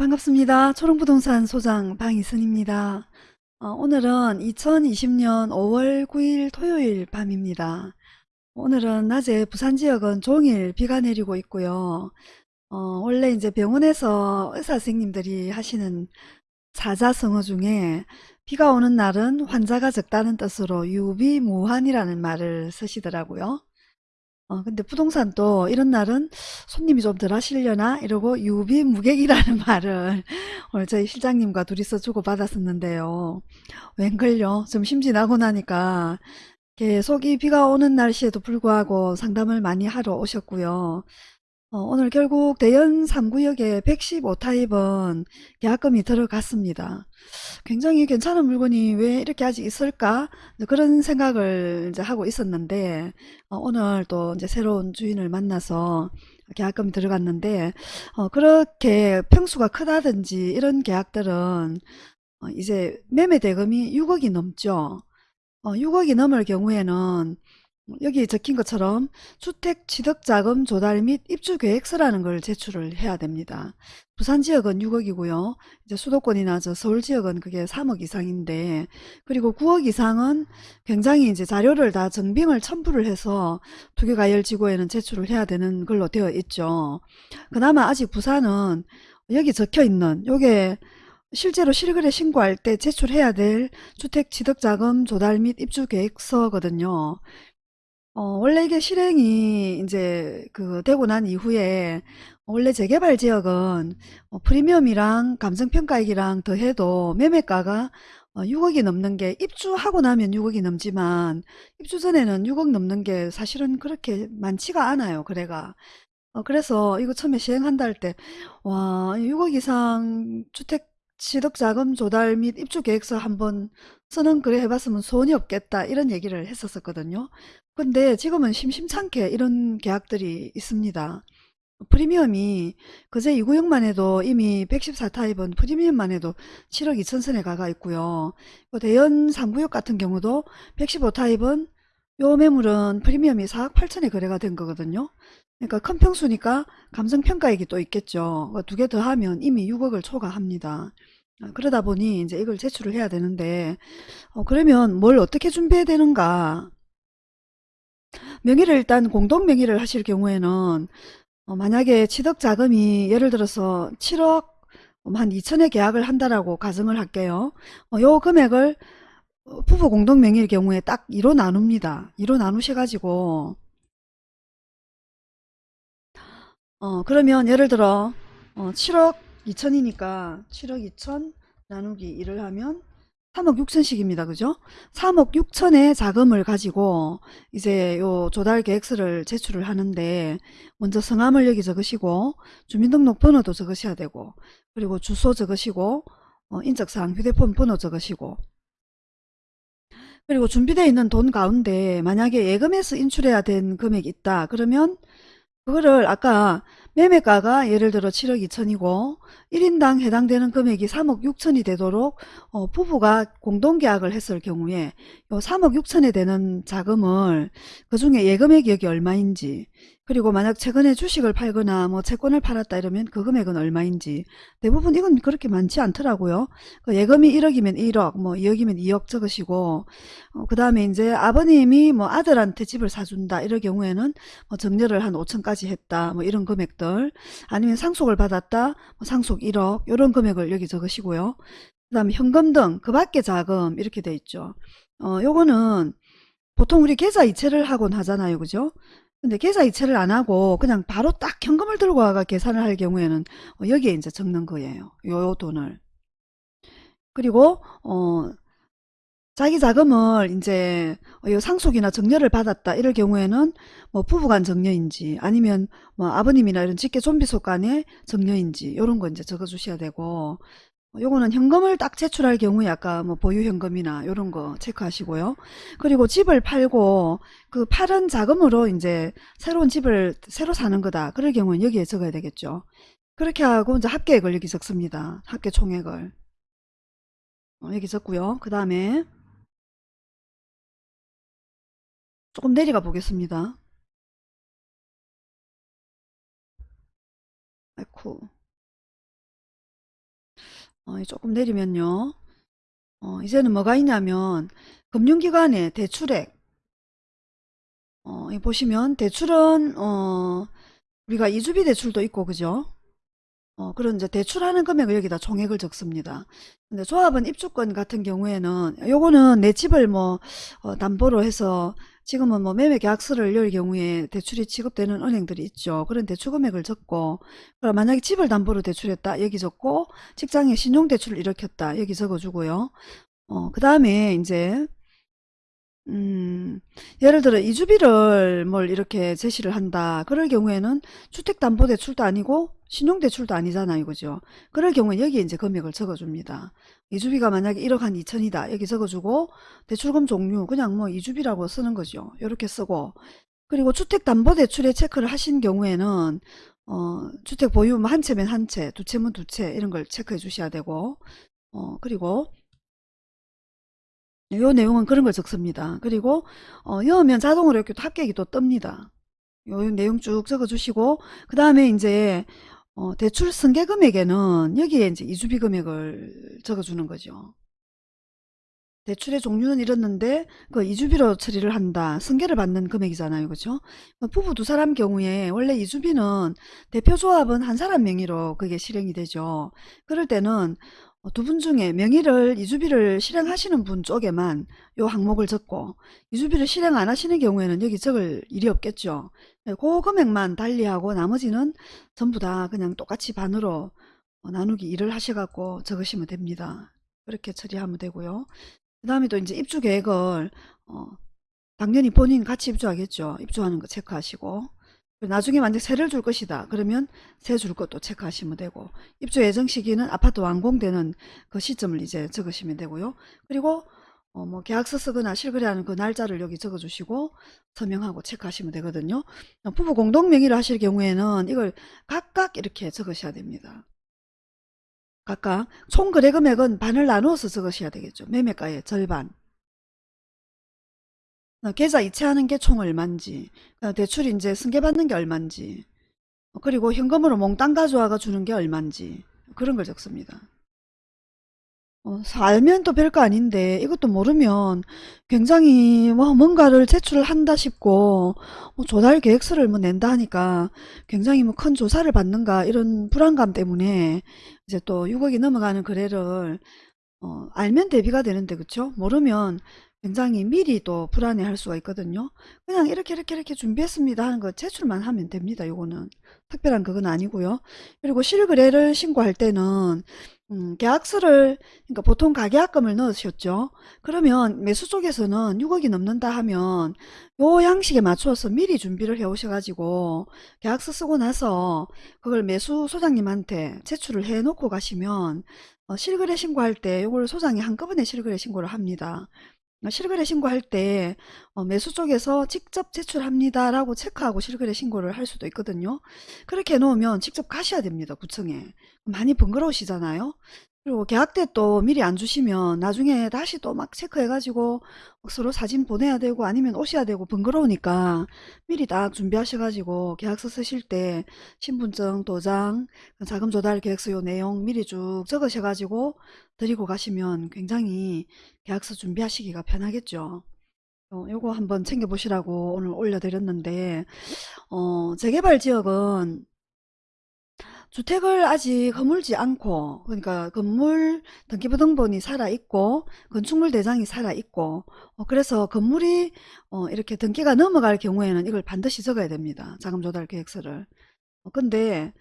반갑습니다. 초롱부동산 소장 방이선입니다. 어, 오늘은 2020년 5월 9일 토요일 밤입니다. 오늘은 낮에 부산 지역은 종일 비가 내리고 있고요. 어, 원래 이제 병원에서 의사 선생님들이 하시는 사자성어 중에 비가 오는 날은 환자가 적다는 뜻으로 유비무환이라는 말을 쓰시더라고요. 어, 근데 부동산도 이런 날은 손님이 좀 덜 하시려나 이러고 유비무객이라는 말을 오늘 저희 실장님과 둘이서 주고받았었는데요. 웬걸요? 좀 심진하고 나니까 계속 이 비가 오는 날씨에도 불구하고 상담을 많이 하러 오셨고요. 어, 오늘 결국 대연 3구역에 115타입은 계약금이 들어갔습니다. 굉장히 괜찮은 물건이 왜 이렇게 아직 있을까? 그런 생각을 이제 하고 있었는데 어, 오늘 또 이제 새로운 주인을 만나서 계약금이 들어갔는데 어, 그렇게 평수가 크다든지 이런 계약들은 어, 이제 매매 대금이 6억이 넘죠. 6억이 넘을 경우에는 여기 적힌 것처럼 주택 취득 자금 조달 및 입주 계획서라는 걸 제출을 해야 됩니다. 부산 지역은 6억이고요. 이제 수도권이나 저 서울 지역은 그게 3억 이상인데 그리고 9억 이상은 굉장히 이제 자료를 다 정빙을 첨부를 해서 투기가열 지구에는 제출을 해야 되는 걸로 되어 있죠. 그나마 아직 부산은 여기 적혀 있는 요게 실제로 실거래 신고할 때 제출해야 될 주택 취득자금 조달 및 입주 계획서거든요. 어, 원래 이게 실행이 이제 그 되고 난 이후에 원래 재개발 지역은 어, 프리미엄이랑 감정평가액이랑 더해도 매매가가 어, 6억 이 넘는 게 입주하고 나면 6억 이 넘지만 입주 전에는 6억 넘는 게 사실은 그렇게 많지가 않아요. 그래가. 어, 그래서 이거 처음에 시행한다 할 때, 와, 6억 이상 주택 취득자금 조달 및 입주 계획서 한번 쓰는 글에 해봤으면 소원이 없겠다 이런 얘기를 했었거든요. 근데 지금은 심심찮게 이런 계약들이 있습니다. 프리미엄이 그제 2구역만 해도 이미 114타입은 프리미엄만 해도 7억 2천선에 가가 있고요. 대연 3구역 같은 경우도 115타입은 요 매물은 프리미엄이 4억 8천에 거래가 된 거거든요. 그러니까 큰 평수니까 감정평가액이 또 있겠죠. 두 개 더하면 이미 6억을 초과합니다. 아, 그러다 보니 이제 이걸 제출을 해야 되는데 어, 그러면 뭘 어떻게 준비해야 되는가 명의를 일단 공동 명의를 하실 경우에는 어, 만약에 취득 자금이 예를 들어서 7억 한 2천에 계약을 한다라고 가정을 할게요. 어, 요 금액을 어, 부부 공동 명의일 경우에 딱 2로 나눕니다. 2로 나누셔 가지고 어 그러면 예를 들어 어, 7억 2천이니까 7억 2천 나누기 1을 하면 3억 6천씩입니다. 그죠? 3억 6천의 자금을 가지고 이제 요 조달 계획서를 제출을 하는데 먼저 성함을 여기 적으시고 주민등록 번호도 적으셔야 되고 그리고 주소 적으시고 어, 인적사항 휴대폰 번호 적으시고 그리고 준비되어 있는 돈 가운데 만약에 예금에서 인출해야 된 금액이 있다 그러면 그거를 아까 매매가가 예를 들어 7억 2천이고 1인당 해당되는 금액이 3억 6천이 되도록 어, 부부가 공동계약을 했을 경우에 요 3억 6천에 되는 자금을 그 중에 예금액이 여기 얼마인지 그리고 만약 최근에 주식을 팔거나 뭐 채권을 팔았다 이러면 그 금액은 얼마인지 대부분 이건 그렇게 많지 않더라고요. 그 예금이 1억이면 1억 뭐 2억이면 2억 적으시고 어, 그 다음에 이제 아버님이 뭐 아들한테 집을 사준다 이럴 경우에는 뭐 정렬을 한 5천까지 했다 뭐 이런 금액들 아니면 상속을 받았다 뭐 상속 1억 이런 금액을 여기 적으시고요. 그 다음에 현금 등 그 밖에 자금 이렇게 돼 있죠. 어 요거는 보통 우리 계좌 이체를 하곤 하잖아요. 그죠? 근데 계좌 이체를 안 하고 그냥 바로 딱 현금을 들고 와가 계산을 할 경우에는 어, 여기에 이제 적는 거예요. 요 돈을. 그리고 어 자기 자금을 이제 어, 상속이나 정려를 받았다 이럴 경우에는 뭐 부부간 정려인지 아니면 뭐 아버님이나 이런 직계 좀비 속 간의 정려인지 이런 거 이제 적어 주셔야 되고 요거는 현금을 딱 제출할 경우에 아까 뭐 보유현금이나 이런 거 체크하시고요. 그리고 집을 팔고 그 팔은 자금으로 이제 새로운 집을 새로 사는 거다. 그럴 경우는 여기에 적어야 되겠죠. 그렇게 하고 이제 합계액을 여기 적습니다. 합계 총액을. 어, 여기 적고요. 그 다음에 조금 내려가 보겠습니다. 아이쿠. 어, 조금 내리면요. 어, 이제는 뭐가 있냐면 금융기관의 대출액 어, 이 보시면 대출은 어, 우리가 이주비 대출도 있고 그죠? 어, 그런 이제 대출하는 금액을 여기다 총액을 적습니다. 근데 조합원 입주권 같은 경우에는 요거는 내 집을 뭐 어, 담보로 해서 지금은 뭐 매매 계약서를 열 경우에 대출이 취급되는 은행들이 있죠. 그런 대출 금액을 적고 그럼 만약에 집을 담보로 대출했다 여기 적고 직장에 신용대출을 일으켰다 여기 적어주고요. 어, 그 다음에 이제 음, 예를 들어 이주비를 뭘 이렇게 제시를 한다. 그럴 경우에는 주택담보대출도 아니고 신용대출도 아니잖아요. 그죠? 그럴 경우에 여기에 이제 금액을 적어줍니다. 이주비가 만약에 1억 한 2천이다. 여기 적어주고 대출금 종류 그냥 뭐 이주비라고 쓰는 거죠. 이렇게 쓰고 그리고 주택담보대출에 체크를 하신 경우에는 어, 주택 보유면 한 채면 한 채, 두 채면 두 채 이런 걸 체크해 주셔야 되고 어, 그리고 요 내용은 그런 걸 적습니다. 그리고 어, 여면 자동으로 이렇게 또 합격이 또 뜹니다. 요 내용 쭉 적어 주시고 그 다음에 이제 어, 대출 승계 금액에는 여기에 이제 이주비 금액을 적어 주는 거죠. 대출의 종류는 이렇는데 그 이주비로 처리를 한다. 승계를 받는 금액이잖아요. 그죠? 부부 두 사람 경우에 원래 이주비는 대표조합은 한 사람 명의로 그게 실행이 되죠. 그럴 때는 두 분 중에 명의를 이주비를 실행하시는 분 쪽에만 요 항목을 적고 이주비를 실행 안 하시는 경우에는 여기 적을 일이 없겠죠. 네, 그 금액만 달리하고 나머지는 전부 다 그냥 똑같이 반으로 어, 나누기 일을 하셔갖고 적으시면 됩니다. 그렇게 처리하면 되고요. 그 다음에 또 이제 입주 계획을 어, 당연히 본인 같이 입주하겠죠. 입주하는 거 체크하시고 나중에 만약 세를 줄 것이다. 그러면 세 줄 것도 체크하시면 되고 입주 예정 시기는 아파트 완공되는 그 시점을 이제 적으시면 되고요. 그리고 어, 뭐 계약서 쓰거나 실거래하는 그 날짜를 여기 적어주시고 서명하고 체크하시면 되거든요. 어, 부부 공동 명의로 하실 경우에는 이걸 각각 이렇게 적으셔야 됩니다. 각각 총 거래 금액은 반을 나누어서 적으셔야 되겠죠. 매매가의 절반. 어, 계좌 이체하는 게 총 얼만지, 어, 대출 이제 승계받는 게 얼만지, 어, 그리고 현금으로 몽땅 가져와가 주는 게 얼만지 그런 걸 적습니다. 어, 알면 또 별거 아닌데 이것도 모르면 굉장히 뭐 뭔가를 제출을 한다 싶고 뭐 조달 계획서를 뭐 낸다 하니까 굉장히 뭐 큰 조사를 받는가 이런 불안감 때문에 이제 또 6억이 넘어가는 거래를 어, 알면 대비가 되는데 그쵸? 모르면 굉장히 미리 또 불안해할 수가 있거든요. 그냥 이렇게 이렇게 이렇게 준비했습니다 하는 거 제출만 하면 됩니다. 요거는 특별한 그건 아니고요. 그리고 실거래를 신고할 때는 음, 계약서를 그러니까 보통 가계약금을 넣으셨죠. 그러면 매수 쪽에서는 6억이 넘는다 하면 요 양식에 맞춰서 미리 준비를 해 오셔가지고 계약서 쓰고 나서 그걸 매수 소장님한테 제출을 해 놓고 가시면 어, 실거래 신고할 때 요걸 소장이 한꺼번에 실거래 신고를 합니다. 실거래 신고할 때 어, 매수 쪽에서 직접 제출합니다 라고 체크하고 실거래 신고를 할 수도 있거든요. 그렇게 해놓으면 직접 가셔야 됩니다 구청에. 많이 번거로우시잖아요 그리고 계약 때 또 미리 안 주시면 나중에 다시 또 막 체크해 가지고 서로 사진 보내야 되고 아니면 오셔야 되고 번거로우니까 미리 딱 준비하셔 가지고 계약서 쓰실 때 신분증 도장 자금 조달 계획서 요 내용 미리 쭉 적으셔 가지고 드리고 가시면 굉장히 계약서 준비하시기가 편하겠죠. 어, 요거 한번 챙겨 보시라고 오늘 올려드렸는데 어, 재개발 지역은 주택을 아직 허물지 않고 그러니까 건물 등기부등본이 살아있고 건축물 대장이 살아있고 어, 그래서 건물이 어, 이렇게 등기가 넘어갈 경우에는 이걸 반드시 적어야 됩니다. 자금조달 계획서를. 어, 근데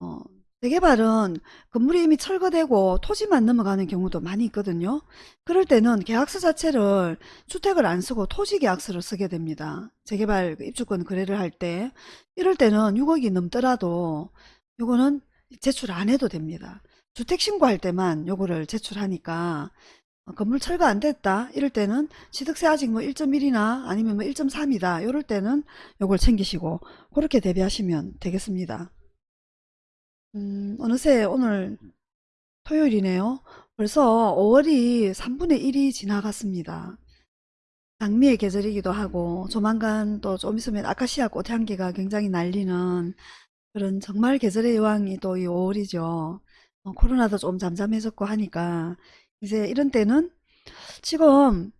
어, 재개발은 건물이 이미 철거되고 토지만 넘어가는 경우도 많이 있거든요. 그럴 때는 계약서 자체를 주택을 안 쓰고 토지 계약서를 쓰게 됩니다. 재개발 그 입주권 거래를 할 때 이럴 때는 6억이 넘더라도 요거는 제출 안 해도 됩니다. 주택 신고할 때만 요거를 제출하니까 어, 건물 철거 안 됐다 이럴 때는 취득세 아직 뭐 1.1이나 아니면 뭐 1.3이다 이럴 때는 요걸 챙기시고 그렇게 대비하시면 되겠습니다. 음, 어느새 오늘 토요일이네요. 벌써 5월이 3분의 1이 지나갔습니다. 장미의 계절이기도 하고 조만간 또 좀 있으면 아카시아 꽃향기가 굉장히 날리는 그런 정말 계절의 여왕이 또 이 5월이죠. 어, 코로나도 좀 잠잠해졌고 하니까 이제 이런 때는 지금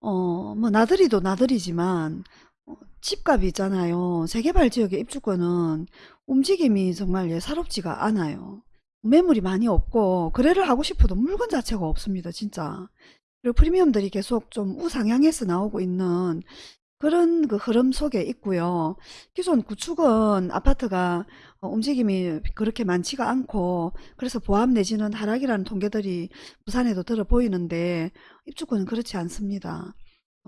어, 뭐 나들이도 나들이지만 어, 집값이 있잖아요. 재개발 지역의 입주권은 움직임이 정말 예사롭지가 않아요. 매물이 많이 없고 거래를 하고 싶어도 물건 자체가 없습니다. 진짜. 그리고 프리미엄들이 계속 좀 우상향해서 나오고 있는 그런 그 흐름 속에 있고요. 기존 구축은 아파트가 어, 움직임이 그렇게 많지가 않고 그래서 보합 내지는 하락이라는 통계들이 부산에도 들어 보이는데 입주권은 그렇지 않습니다.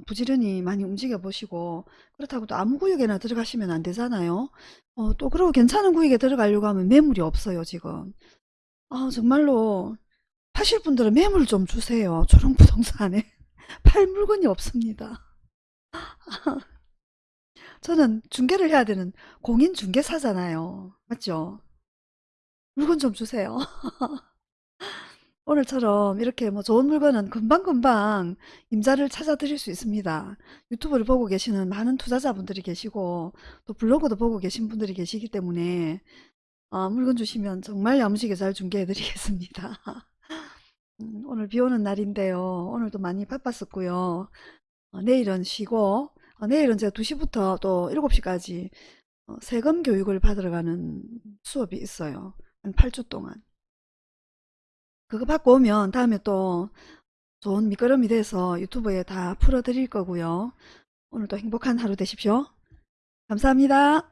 부지런히 많이 움직여 보시고 그렇다고 또 아무 구역에나 들어가시면 안 되잖아요. 어, 또 그리고 괜찮은 구역에 들어가려고 하면 매물이 없어요, 지금. 아, 정말로 파실 분들은 매물 좀 주세요. 초롱부동산에 팔 물건이 없습니다. 저는 중개를 해야 되는 공인중개사잖아요. 맞죠? 물건 좀 주세요. 오늘처럼 이렇게 뭐 좋은 물건은 금방금방 임자를 찾아 드릴 수 있습니다. 유튜브를 보고 계시는 많은 투자자분들이 계시고 또 블로그도 보고 계신 분들이 계시기 때문에 어, 물건 주시면 정말 야무지게 잘 중개해 드리겠습니다. 음, 오늘 비 오는 날인데요. 오늘도 많이 바빴었고요. 어, 내일은 쉬고 어, 내일은 제가 2시부터 또 7시까지 어, 세금 교육을 받으러 가는 수업이 있어요. 한 8주 동안. 그거 받고 오면 다음에 또 좋은 밑거름이 돼서 유튜브에 다 풀어드릴 거고요. 오늘도 행복한 하루 되십시오. 감사합니다.